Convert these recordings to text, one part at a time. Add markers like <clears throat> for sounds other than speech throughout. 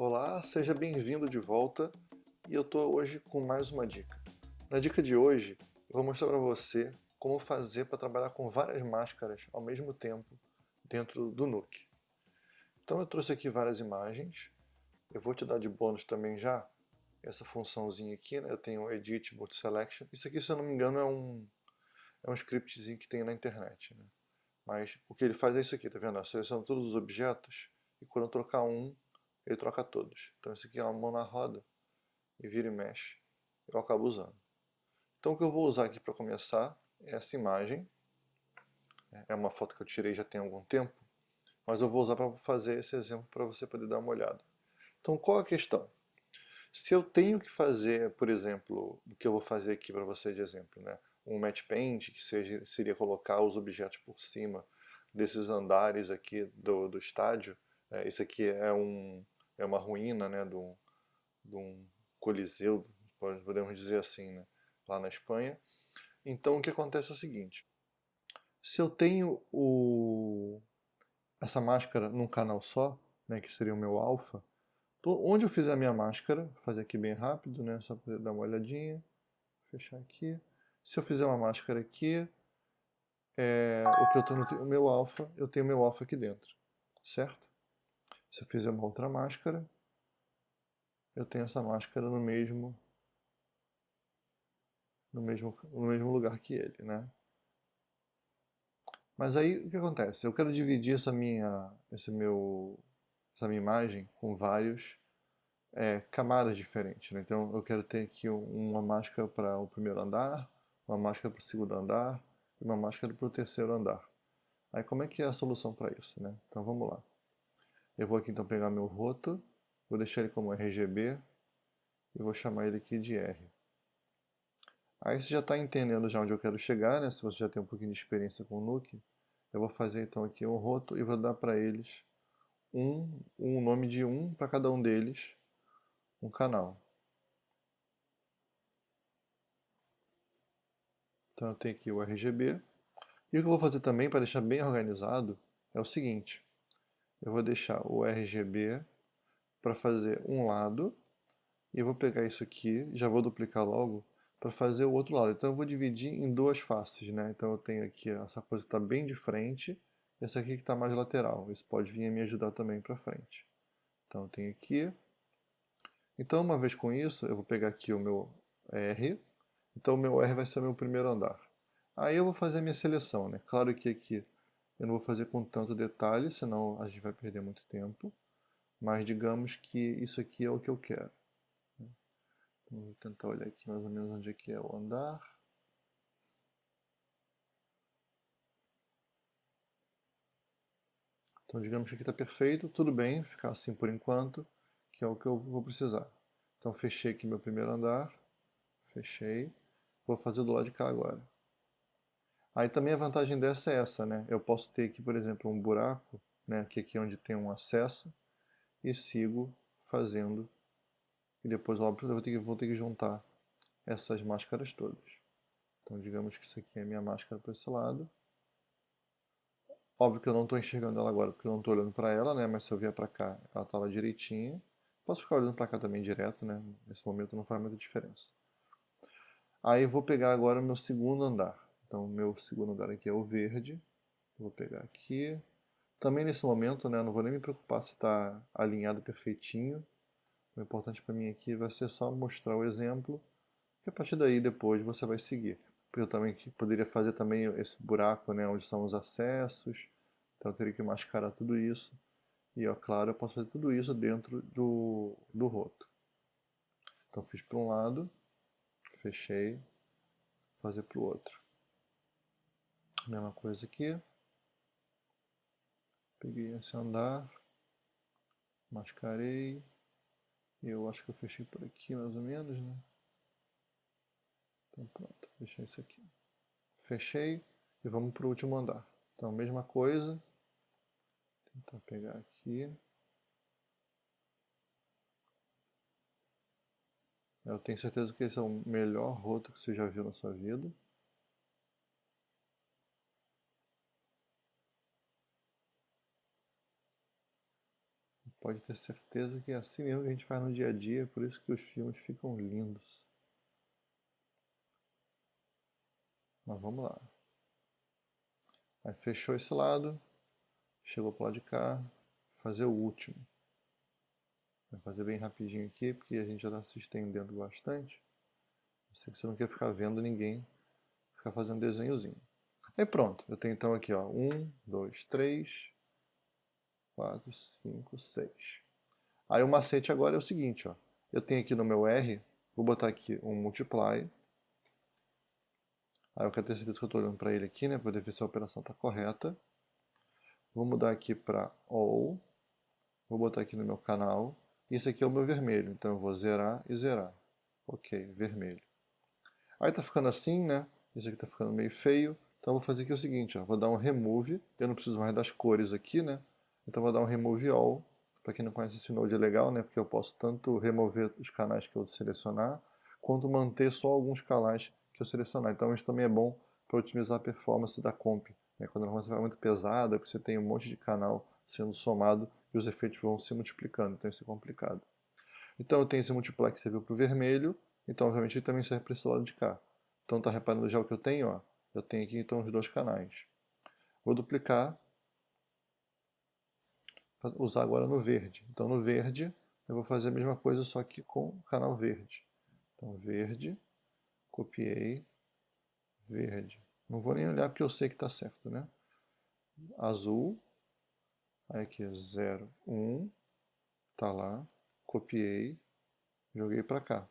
Olá, seja bem-vindo de volta e eu estou hoje com mais uma dica. Na dica de hoje eu vou mostrar para você como fazer para trabalhar com várias máscaras ao mesmo tempo dentro do Nuke. Então eu trouxe aqui várias imagens, eu vou te dar de bônus também já essa funçãozinha aqui, né? eu tenho Edit Multi Selection, isso aqui se eu não me engano é um, é um scriptzinho que tem na internet. Né? Mas o que ele faz é isso aqui, tá vendo? Eu seleciono todos os objetos e quando eu trocar um, ele troca todos. Então isso aqui é uma mão na roda e vira e mexe. Eu acabo usando. Então o que eu vou usar aqui para começar é essa imagem. É uma foto que eu tirei já tem algum tempo, mas eu vou usar para fazer esse exemplo para você poder dar uma olhada. Então qual a questão? Se eu tenho que fazer, por exemplo, o que eu vou fazer aqui para você de exemplo, né? um match paint, que seja, seria colocar os objetos por cima desses andares aqui do, do estádio. É, isso aqui é, um, é uma ruína né, de, um, de um coliseu, podemos dizer assim, né, lá na Espanha. Então o que acontece é o seguinte, se eu tenho o, essa máscara num canal só, né, que seria o meu alfa, onde eu fizer a minha máscara, vou fazer aqui bem rápido, né, só para dar uma olhadinha, fechar aqui, se eu fizer uma máscara aqui, é, o que eu estou no o meu alfa, eu tenho meu alfa aqui dentro, certo? Se eu fizer uma outra máscara, eu tenho essa máscara no mesmo no mesmo, no mesmo lugar que ele, né? Mas aí o que acontece? Eu quero dividir essa minha, esse meu, essa minha imagem com vários é, camadas diferentes. Né? Então eu quero ter aqui uma máscara para o primeiro andar, uma máscara para o segundo andar e uma máscara para o terceiro andar. Aí como é que é a solução para isso? Né? Então vamos lá. Eu vou aqui então pegar meu roto, vou deixar ele como RGB e vou chamar ele aqui de R. Aí você já está entendendo já onde eu quero chegar, né? se você já tem um pouquinho de experiência com o Nuke. Eu vou fazer então aqui um roto e vou dar para eles um, um nome de um para cada um deles, um canal. Então eu tenho aqui o RGB. E o que eu vou fazer também para deixar bem organizado é o seguinte. Eu vou deixar o RGB para fazer um lado e eu vou pegar isso aqui, já vou duplicar logo para fazer o outro lado. Então eu vou dividir em duas faces, né? Então eu tenho aqui essa coisa que está bem de frente e essa aqui que está mais lateral. Isso pode vir a me ajudar também para frente. Então eu tenho aqui. Então uma vez com isso, eu vou pegar aqui o meu R então o meu R vai ser o meu primeiro andar. Aí eu vou fazer a minha seleção, né? Claro que aqui eu não vou fazer com tanto detalhe, senão a gente vai perder muito tempo. Mas digamos que isso aqui é o que eu quero. Né? Então, vou tentar olhar aqui mais ou menos onde é que é o andar. Então digamos que aqui está perfeito, tudo bem, ficar assim por enquanto, que é o que eu vou precisar. Então fechei aqui meu primeiro andar, fechei. Vou fazer do lado de cá agora. Aí também a vantagem dessa é essa, né? Eu posso ter aqui, por exemplo, um buraco, né? Que aqui é onde tem um acesso, e sigo fazendo. E depois, óbvio, eu vou ter que, vou ter que juntar essas máscaras todas. Então, digamos que isso aqui é a minha máscara para esse lado. Óbvio que eu não estou enxergando ela agora, porque eu não estou olhando para ela, né? Mas se eu vier para cá, ela está lá direitinha. Posso ficar olhando para cá também direto, né? Nesse momento não faz muita diferença. Aí vou pegar agora o meu segundo andar. Então meu segundo andar aqui é o verde. Vou pegar aqui. Também nesse momento, né, não vou nem me preocupar se está alinhado perfeitinho. O importante para mim aqui vai ser só mostrar o exemplo. E a partir daí depois você vai seguir. Eu também poderia fazer também esse buraco, né, onde são os acessos. Então eu teria que mascarar tudo isso. E, ó, claro, eu posso fazer tudo isso dentro do, do roto. Então fiz para um lado fechei, fazer para o outro. Mesma coisa aqui. Peguei esse andar, mascarei. Eu acho que eu fechei por aqui mais ou menos, né? Então pronto, fechei isso aqui. Fechei e vamos para o último andar. Então mesma coisa. Tentar pegar aqui. Eu tenho certeza que esse é o melhor roto que você já viu na sua vida. Pode ter certeza que é assim mesmo que a gente faz no dia a dia, por isso que os filmes ficam lindos. Mas vamos lá. Aí fechou esse lado, chegou para o lado de cá, fazer o último. Vou fazer bem rapidinho aqui, porque a gente já está se estendendo bastante. Eu sei que você não quer ficar vendo ninguém ficar fazendo desenhozinho. Aí pronto, eu tenho então aqui, ó, 1, 2, 3, 4, 5, 6. Aí o macete agora é o seguinte, ó, eu tenho aqui no meu R, vou botar aqui um multiply, aí eu quero ter certeza que eu estou olhando para ele aqui, né, para ver se a operação está correta. Vou mudar aqui para all, vou botar aqui no meu canal, esse aqui é o meu vermelho, então eu vou zerar e zerar. Ok, vermelho. Aí tá ficando assim, né? Esse aqui tá ficando meio feio. Então eu vou fazer aqui o seguinte, ó, vou dar um remove. Eu não preciso mais das cores aqui, né? Então vou dar um remove all. Para quem não conhece esse node é legal, né? Porque eu posso tanto remover os canais que eu selecionar, quanto manter só alguns canais que eu selecionar. Então isso também é bom para otimizar a performance da comp. Né? Quando a você vai muito pesada, você tem um monte de canal sendo somado, e os efeitos vão se multiplicando, então isso é complicado. Então eu tenho esse multiply que serviu para o vermelho, então obviamente ele também serve para esse lado de cá. Então está reparando já o que eu tenho? Ó? Eu tenho aqui então os dois canais. Vou duplicar usar agora no verde. Então no verde eu vou fazer a mesma coisa só que com o canal verde. Então verde, copiei, verde. Não vou nem olhar porque eu sei que está certo, né? Azul, Aí aqui, 0, 1, tá lá, copiei, joguei para cá.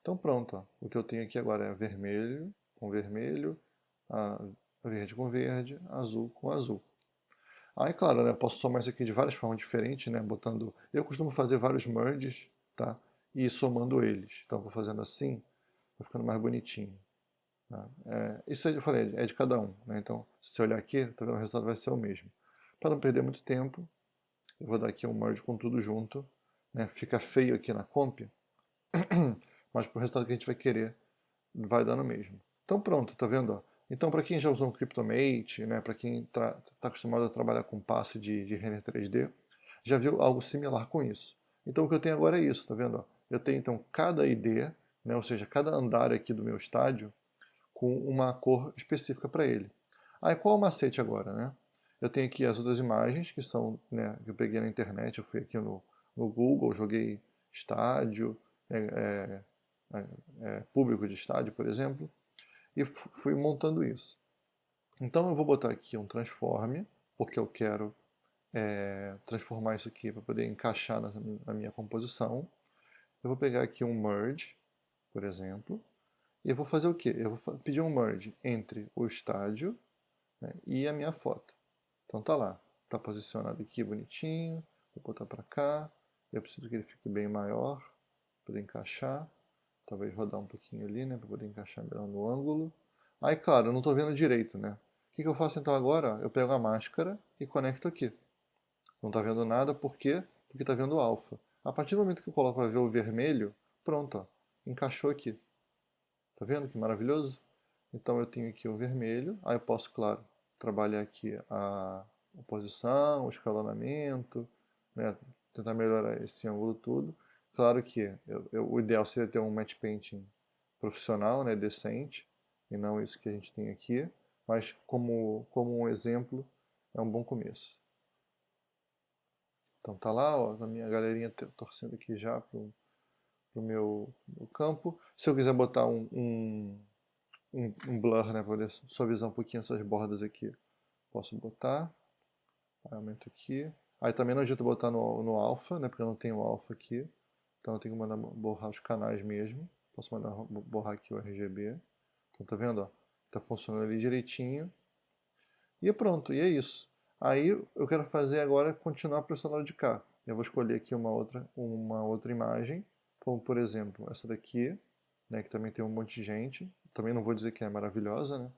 Então pronto, ó. o que eu tenho aqui agora é vermelho com vermelho, verde com verde, azul com azul. Aí, claro, né, posso somar isso aqui de várias formas diferentes, né, botando... Eu costumo fazer vários merges, tá? E somando eles. Então, vou fazendo assim, vai ficando mais bonitinho. Tá? É, isso eu falei, é de cada um, né? Então, se você olhar aqui, tá vendo, o resultado vai ser o mesmo. Para não perder muito tempo, eu vou dar aqui um merge com tudo junto. Né? Fica feio aqui na comp, <clears throat> mas para o resultado que a gente vai querer, vai dar no mesmo. Então pronto, tá vendo? Então para quem já usou um Cryptomate, né, para quem está acostumado a trabalhar com passe de, de render 3D, já viu algo similar com isso. Então o que eu tenho agora é isso, tá vendo? Eu tenho então cada ID, né, ou seja, cada andar aqui do meu estádio, com uma cor específica para ele. Aí qual é o macete agora, né? Eu tenho aqui as outras imagens que são, né, que eu peguei na internet, eu fui aqui no, no Google, joguei estádio, é, é, é, é público de estádio, por exemplo, e fui montando isso. Então eu vou botar aqui um transforme, porque eu quero é, transformar isso aqui para poder encaixar na, na, minha composição. Eu vou pegar aqui um merge, por exemplo, e eu vou fazer o quê? Eu vou pedir um merge entre o estádio né, e a minha foto. Então tá lá, tá posicionado aqui bonitinho, vou botar para cá, eu preciso que ele fique bem maior, para encaixar, talvez rodar um pouquinho ali, né, para poder encaixar melhor no ângulo. Aí, claro, eu não estou vendo direito, né? O que, que eu faço então agora? Eu pego a máscara e conecto aqui. Não está vendo nada, por quê? Porque está vendo alfa. A partir do momento que eu coloco para ver o vermelho, pronto, ó, encaixou aqui. Tá vendo que maravilhoso? Então eu tenho aqui o vermelho, aí eu posso, claro, trabalhar aqui a, posição, o escalonamento, né, tentar melhorar esse ângulo tudo. Claro que eu, eu, o ideal seria ter um match painting profissional, né, decente, e não isso que a gente tem aqui, mas como, como um exemplo, é um bom começo. Então tá lá, ó, a minha galerinha torcendo aqui já pro, pro meu, meu campo. Se eu quiser botar um, um um, um blur, né, para suavizar um pouquinho essas bordas aqui. Posso botar, aumento aqui. Aí também não adianta botar no, no alpha, né, porque eu não tenho alpha aqui. Então eu tenho que mandar borrar os canais mesmo. Posso mandar borrar aqui o RGB. Então tá vendo, ó? Tá funcionando ali direitinho. E pronto, e é isso. Aí eu quero fazer agora continuar para lado de cá. Eu vou escolher aqui uma outra, uma outra imagem, como por exemplo essa daqui, né, que também tem um monte de gente. Também não vou dizer que é maravilhosa, né?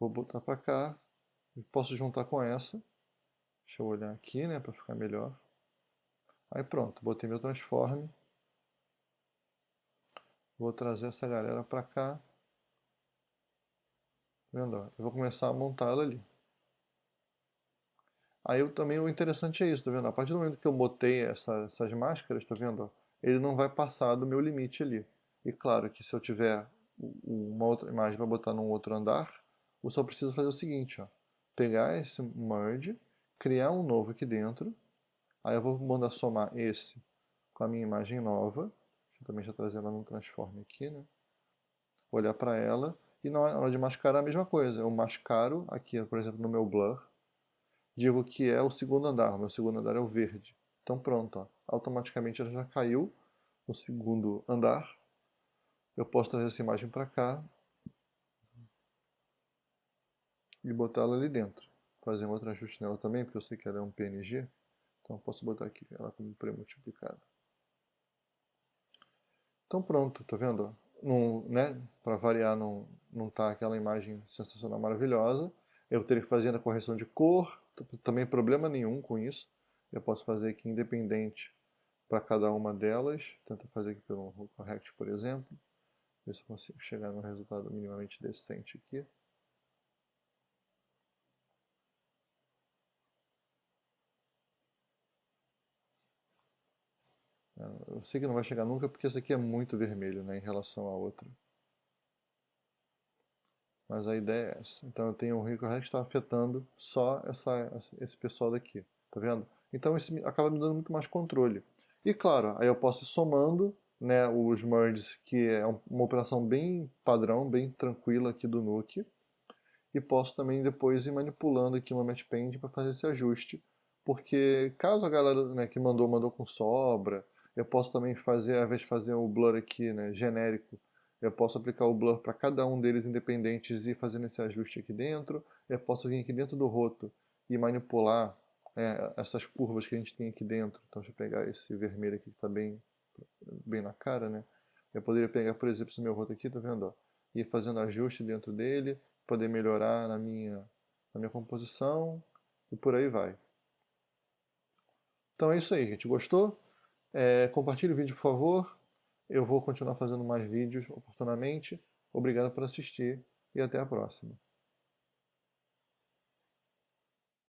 Vou botar para cá. Posso juntar com essa. Deixa eu olhar aqui, né, para ficar melhor. Aí pronto, botei meu transform. Vou trazer essa galera para cá. Tá vendo? Eu vou começar a montar ela ali. Aí eu, também o interessante é isso, tá vendo? A partir do momento que eu botei essa, essas máscaras, tá vendo? Ele não vai passar do meu limite ali. E claro que se eu tiver uma outra imagem para botar num outro andar, eu só preciso fazer o seguinte, ó. Pegar esse merge, criar um novo aqui dentro, aí eu vou mandar somar esse com a minha imagem nova, deixa eu também já trazer ela no transform aqui, né? Olhar para ela, e na hora de mascarar a mesma coisa, eu mascaro aqui, por exemplo, no meu blur, digo que é o segundo andar, o meu segundo andar é o verde. Então pronto, ó, automaticamente ela já caiu no segundo andar. Eu posso trazer essa imagem para cá e botar ela ali dentro. Fazer um outro ajuste nela também, porque eu sei que ela é um PNG. Então eu posso botar aqui ela como pré-multiplicada. Então pronto, tá vendo? né, Para variar, não, não tá aquela imagem sensacional maravilhosa. Eu teria que fazer a correção de cor, também problema nenhum com isso. Eu posso fazer aqui independente para cada uma delas. Tenta fazer aqui pelo correct, por exemplo. Ver se eu consigo chegar num resultado minimamente decente aqui. Eu sei que não vai chegar nunca porque esse aqui é muito vermelho né, em relação à outra. Mas a ideia é essa. Então eu tenho um que está afetando só essa, esse pessoal daqui. Tá vendo? Então isso acaba me dando muito mais controle. E claro, aí eu posso ir somando né, os merges, que é uma operação bem padrão, bem tranquila aqui do Nuke. E posso também depois ir manipulando aqui uma matchpend para fazer esse ajuste. Porque caso a galera né, que mandou, mandou com sobra, eu posso também fazer, ao invés de fazer o blur aqui, né, genérico, eu posso aplicar o blur para cada um deles independentes e fazendo esse ajuste aqui dentro. Eu posso vir aqui dentro do roto e manipular é, essas curvas que a gente tem aqui dentro. Então deixa eu pegar esse vermelho aqui que está bem, bem na cara, né? Eu poderia pegar, por exemplo, esse meu roto aqui, tá vendo? E ir fazendo ajuste dentro dele, poder melhorar na minha, na minha composição e por aí vai. Então é isso aí, gente. Gostou? É, compartilhe o vídeo, por favor. Eu vou continuar fazendo mais vídeos oportunamente. Obrigado por assistir e até a próxima.